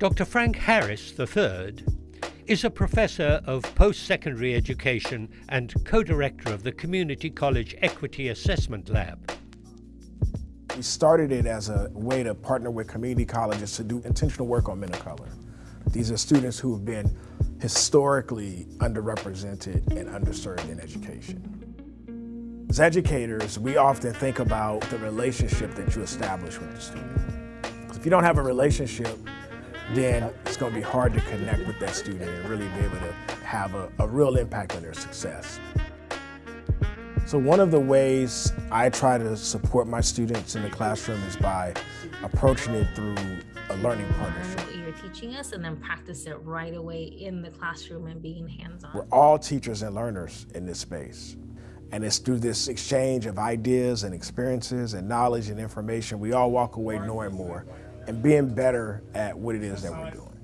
Dr. Frank Harris III is a professor of post-secondary education and co-director of the Community College Equity Assessment Lab. We started it as a way to partner with community colleges to do intentional work on men of color. These are students who have been historically underrepresented and underserved in education. As educators, we often think about the relationship that you establish with the student. If you don't have a relationship, then it's going to be hard to connect with that student and really be able to have a, a real impact on their success. So one of the ways I try to support my students in the classroom is by approaching it through a learning partnership. What You're teaching us and then practice it right away in the classroom and being hands-on. We're all teachers and learners in this space. And it's through this exchange of ideas and experiences and knowledge and information, we all walk away knowing more and being better at what it is that we're doing.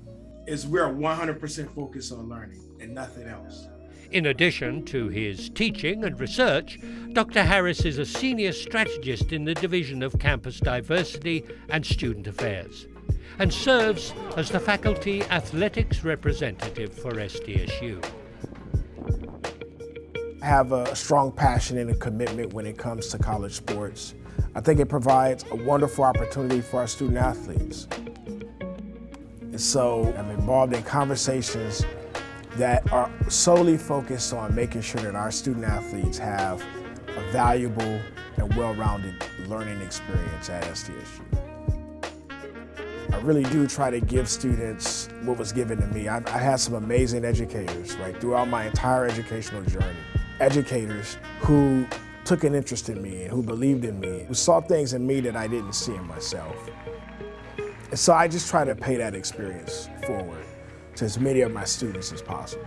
Is we're 100% focused on learning and nothing else. In addition to his teaching and research, Dr. Harris is a senior strategist in the Division of Campus Diversity and Student Affairs and serves as the faculty athletics representative for SDSU. Have a strong passion and a commitment when it comes to college sports. I think it provides a wonderful opportunity for our student athletes. And so I'm involved in conversations that are solely focused on making sure that our student athletes have a valuable and well-rounded learning experience at SDSU. I really do try to give students what was given to me. I, I had some amazing educators, right, throughout my entire educational journey. Educators who took an interest in me and who believed in me, who saw things in me that I didn't see in myself. And so I just try to pay that experience forward to as many of my students as possible.